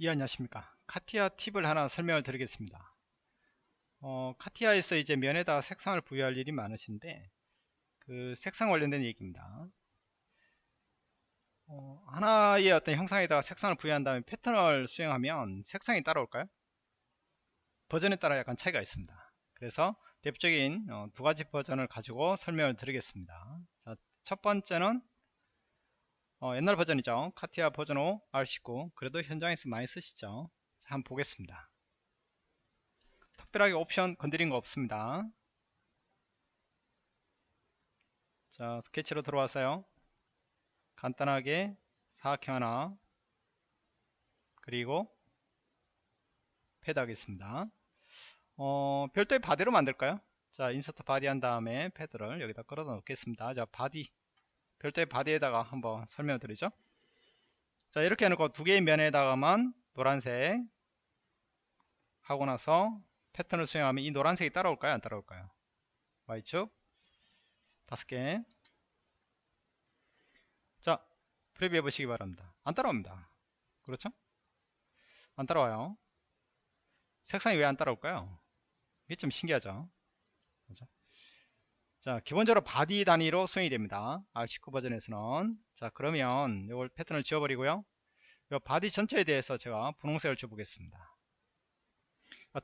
예 안녕하십니까? 카티아 팁을 하나 설명을 드리겠습니다. 어, 카티아에서 이제 면에다가 색상을 부여할 일이 많으신데 그 색상 관련된 얘기입니다. 어, 하나의 어떤 형상에다가 색상을 부여한 다음에 패턴을 수행하면 색상이 따라올까요? 버전에 따라 약간 차이가 있습니다. 그래서 대표적인 어, 두 가지 버전을 가지고 설명을 드리겠습니다. 자, 첫 번째는 어, 옛날 버전이죠. CATIA 버전 5 R19 그래도 현장에서 많이 쓰시죠. 자, 한번 보겠습니다. 특별하게 옵션 건드린 거 없습니다. 자 스케치로 들어왔어요. 간단하게 사각형 하나 그리고 패드 하겠습니다. 어, 별도의 body로 만들까요? 자 insert body 한 다음에 패드를 여기다 끌어 넣겠습니다. 자 body 별도의 바디에다가 한번 설명을 드리죠. 자 이렇게 해놓고 두 개의 면에다가만 노란색 하고 나서 패턴을 수행하면 이 노란색이 따라올까요? 안 따라올까요? Y축. 다섯 개 자 프레뷰 해보시기 바랍니다. 안 따라옵니다. 그렇죠? 안 따라와요. 색상이 왜 안 따라올까요? 이게 좀 신기하죠? 그렇죠? 자 기본적으로 body 단위로 수행이 됩니다. R19 버전에서는. 자 그러면 이걸 패턴을 지워버리고요. 이 body 전체에 대해서 제가 분홍색을 줘보겠습니다.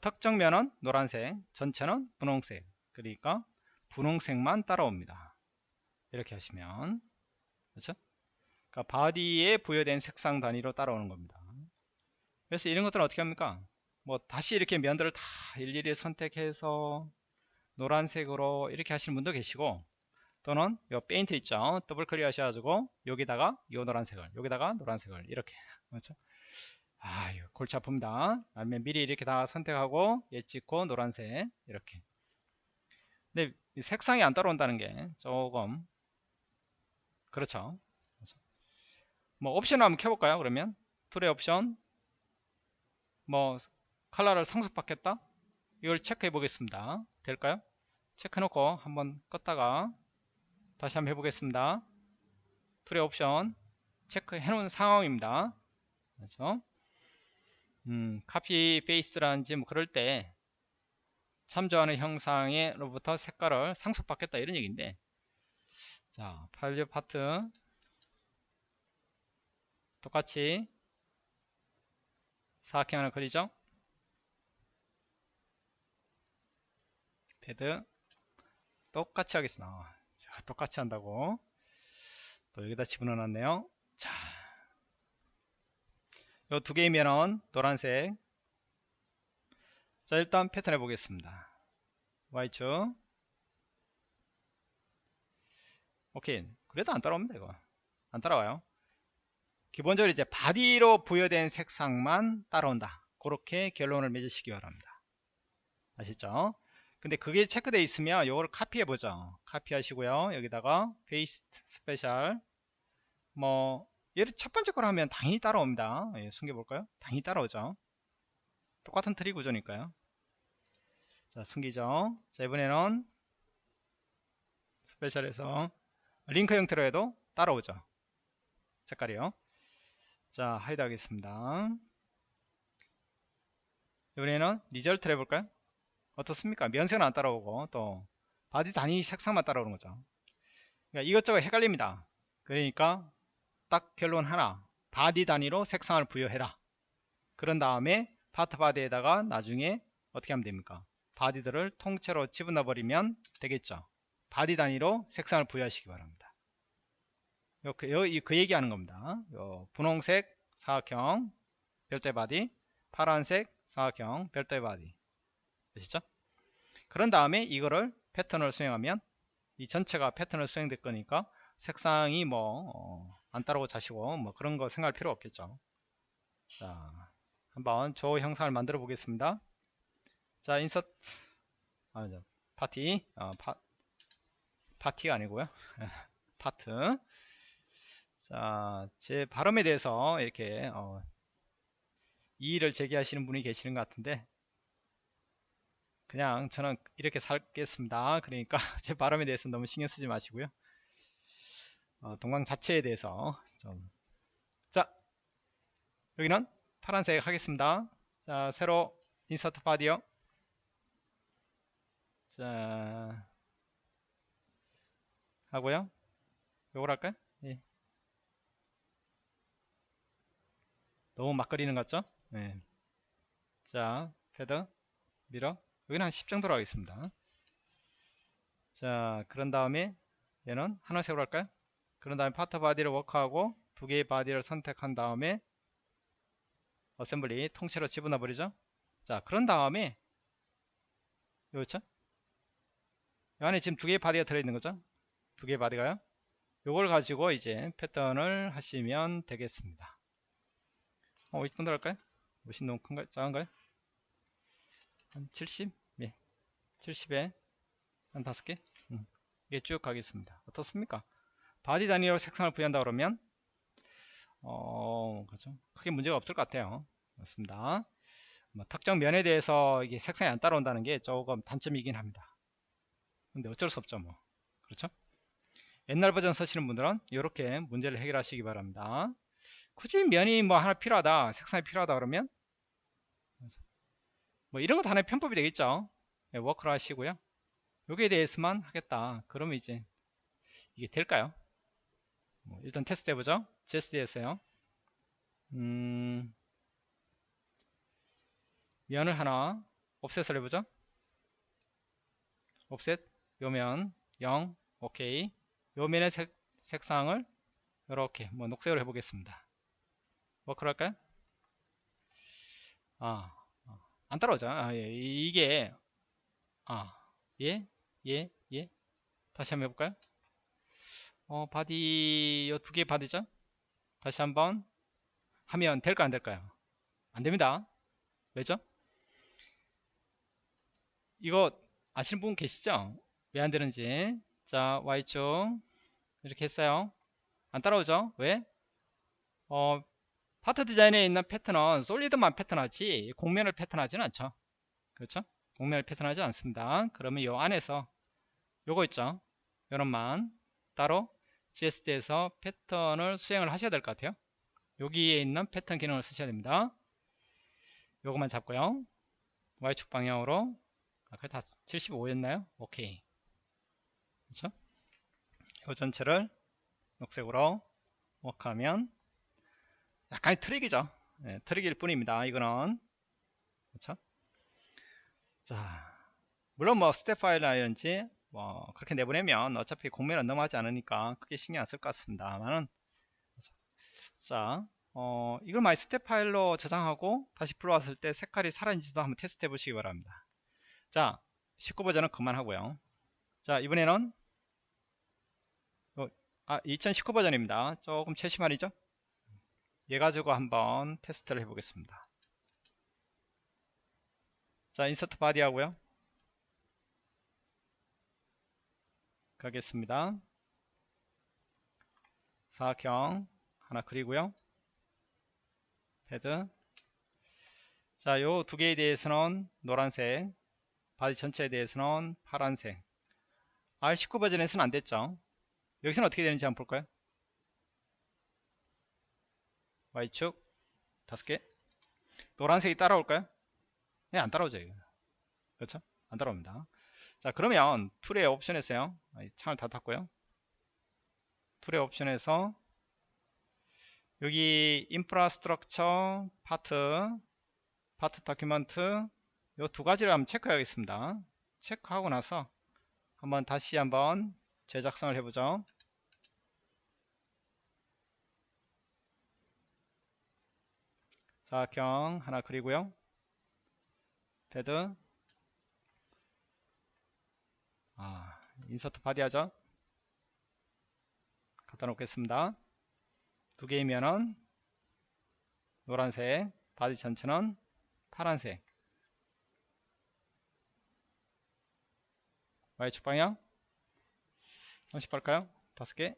특정 면은 노란색 전체는 분홍색. 그러니까 분홍색만 따라옵니다. 이렇게 하시면. 그렇죠? 그러니까 body에 부여된 색상 단위로 따라오는 겁니다. 그래서 이런 것들은 어떻게 합니까? 뭐 다시 이렇게 면들을 다 일일이 선택해서 노란색으로 이렇게 하시는 분도 계시고 또는 요 페인트 있죠? 더블 클릭 하셔가지고 여기다가 요 노란색을 여기다가 노란색을 이렇게. 그렇죠? 아 골치 아픕니다. 아니면 미리 이렇게 다 선택하고 얘 찍고 노란색 이렇게. 근데 색상이 안 따라온다는 게 조금 그렇죠, 그렇죠. 뭐 옵션을 한번 켜볼까요 그러면? tool의 옵션. 뭐 컬러를 상속받겠다 이걸 체크해 보겠습니다 될까요 체크 놓고 한번 껐다가 다시 한번 해보겠습니다. tool의 옵션 체크해 놓은 상황입니다. 그렇죠? 음, copy paste라든지 뭐 그럴 때 참조하는 형상으로부터 색깔을 상속받겠다 이런 얘기인데 자 파일류 파트 똑같이 사각형 하나 그리죠 패드. 똑같이 하겠습니다. 자, 똑같이 한다고. 또 여기다 집어넣어 놨네요. 자, 요 두 개이면은 노란색. 자 일단 패턴 해보겠습니다. Y축. 오케이. 그래도 안 따라옵니다 이거. 안 따라와요. 기본적으로 이제 body로 부여된 색상만 따라온다. 그렇게 결론을 맺으시기 바랍니다. 아시죠 근데 그게 체크되어 있으면 이거를 카피해 보죠. 카피 하시고요. 여기다가 paste special 뭐 얘를 첫 번째 걸 하면 당연히 따라옵니다. 예, 숨겨 볼까요? 당연히 따라오죠. 똑같은 트리 구조니까요. 자 숨기죠. 자 이번에는 special에서 링크 형태로 해도 따라오죠. 색깔이요. 자 hide 하겠습니다. 이번에는 result를 해볼까요 어떻습니까? 면색은 안 따라오고 또 body 단위 색상만 따라오는 거죠. 그러니까 이것저것 헷갈립니다. 그러니까 딱 결론 하나 body 단위로 색상을 부여해라. 그런 다음에 Part Body에다가 나중에 어떻게 하면 됩니까? body들을 통째로 집어넣어 버리면 되겠죠. body 단위로 색상을 부여하시기 바랍니다. 요, 그, 요, 그 얘기하는 겁니다. 요, 분홍색 사각형 별도 body 파란색 사각형 별도 body 되시죠? 그런 다음에 이거를 패턴을 수행하면 이 전체가 패턴을 수행될 거니까 색상이 뭐안 어, 따라오고 자시고 뭐 그런 거 생각할 필요 없겠죠. 자, 한번 조 형상을 만들어 보겠습니다. 자, insert 아, 바디 어, 바, 바디가 아니고요. body 자, 제 발음에 대해서 이렇게 어, 이의를 제기하시는 분이 계시는 것 같은데 그냥 저는 이렇게 살겠습니다 그러니까 제 발음에 대해서 너무 신경 쓰지 마시고요 어, 동강 자체에 대해서 좀. 자 여기는 파란색 하겠습니다. 자, 새로 인서트 바디요. 자, 하고요. 요걸 할까요? 예. 너무 막 그리는 것 같죠? 예. 자, 패드, 밀어. 여기는 한 10 정도로 하겠습니다. 자, 그런 다음에 얘는 하늘색으로 할까요? 그런 다음에 Part Body를 work하고 두 개의 body를 선택한 다음에 assembly 통째로 집어넣어 버리죠. 자, 그런 다음에 요렇죠? 이 안에 지금 두 개의 body가 들어있는 거죠. 두 개의 body가요. 요걸 가지고 이제 패턴을 하시면 되겠습니다. 어, 이 정도 할까요? 무신 너무 큰가요? 작은가요? 한 70? 예. 70에 한 다섯 개? 음. 이게 쭉 가겠습니다. 어떻습니까? body 단위로 색상을 부여한다 그러면 어, 그렇죠. 크게 문제가 없을 것 같아요. 맞습니다. 뭐 특정 면에 대해서 이게 색상이 안 따라온다는 게 조금 단점이긴 합니다. 근데 어쩔 수 없죠, 뭐. 그렇죠? 옛날 버전 쓰시는 분들은 이렇게 문제를 해결하시기 바랍니다. 굳이 면이 뭐 하나 필요하다, 색상이 필요하다 그러면 뭐 이런 것도 하나의 편법이 되겠죠. 네, work를 하시고요. 여기에 대해서만 하겠다. 그러면 이제 이게 될까요? 뭐 일단 테스트 해보죠. GSD에서요. 음, 면을 하나 offset을 해보죠. offset 요면 0 오케이 요면의 색, 색상을 이렇게 뭐 녹색으로 해보겠습니다. work를 할까요? 아, 안 따라오죠. 아, 예, 이게 아, 예, 예, 예. 다시 한번 해볼까요? 어, body, 요 두 개의 body죠? 다시 한번 하면 될까, 안 될까요? 안 됩니다. 왜죠? 이거 아시는 분 계시죠? 왜 안 되는지. 자, Y축. 이렇게 했어요. 안 따라오죠? 왜? 어, 파트 디자인에 있는 패턴은 솔리드만 패턴하지, 공면을 패턴하지는 않죠. 그렇죠? 공면을 패턴하지 않습니다. 그러면 요 안에서 요거 있죠? 요런만 따로 GSD에서 패턴을 수행을 하셔야 될 것 같아요. 여기에 있는 패턴 기능을 쓰셔야 됩니다. 요것만 잡고요. Y축 방향으로 아까 다 75였나요? 오케이. 그렇죠? 요 전체를 녹색으로 work하면 약간의 트릭이죠. 네, 트릭일 뿐입니다. 이거는 그렇죠? 자, 물론 뭐 스텝 파일이라든지 뭐 그렇게 내보내면 어차피 공면은 넘어가지 않으니까 크게 신경 안 쓸 것 같습니다만은 자, 어, 이걸 많이 스텝 파일로 저장하고 다시 불러왔을 때 색깔이 살아있는지도 한번 테스트 해 보시기 바랍니다. 자, 19버전은 그만하고요. 자, 이번에는 어, 아, 2019 버전입니다. 조금 최신 말이죠? 얘 가지고 한번 테스트를 해보겠습니다. 자, insert body 하고요. 가겠습니다. 사각형 하나 그리고요. 헤드. 자, 요 두 개에 대해서는 노란색, body 전체에 대해서는 파란색. R19 버전에서는 안 됐죠. 여기서는 어떻게 되는지 한번 볼까요? Y축 다섯 개. 노란색이 따라올까요? 네, 안 따라오죠. 이거. 그렇죠? 안 따라옵니다. 자, 그러면 tool의 옵션에서요. 창을 다 닫고요. tool의 옵션에서 여기 infrastructure part part document 요 두 가지를 한번 체크하겠습니다. 체크하고 나서 한번 다시 한번 재작성을 해보죠. 사각형 하나 그리고요. 패드 아, insert body 하죠. 갖다 놓겠습니다. 두 개 면은 노란색, body 전체는 파란색. Y축 방향 30할까요? 다섯 개.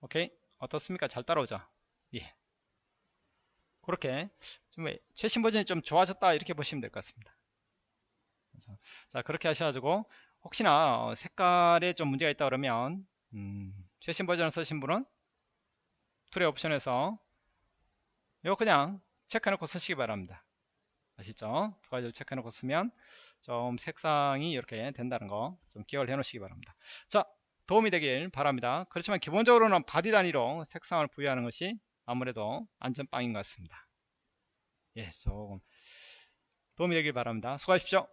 오케이. 어떻습니까? 잘 따라오죠? 예. 그렇게 좀 최신 버전이 좀 좋아졌다 이렇게 보시면 될 것 같습니다. 자 그렇게 하셔가지고 혹시나 어, 색깔에 좀 문제가 있다 그러면 음, 최신 버전을 쓰신 분은 tool의 옵션에서 이거 그냥 체크해놓고 쓰시기 바랍니다. 아시죠? 두 가지를 체크해놓고 쓰면 좀 색상이 이렇게 된다는 거 좀 기억을 해놓으시기 바랍니다. 자 도움이 되길 바랍니다. 그렇지만 기본적으로는 body 단위로 색상을 부여하는 것이 아무래도 안전빵인 것 같습니다. 예, 조금 도움이 되길 바랍니다. 수고하십시오.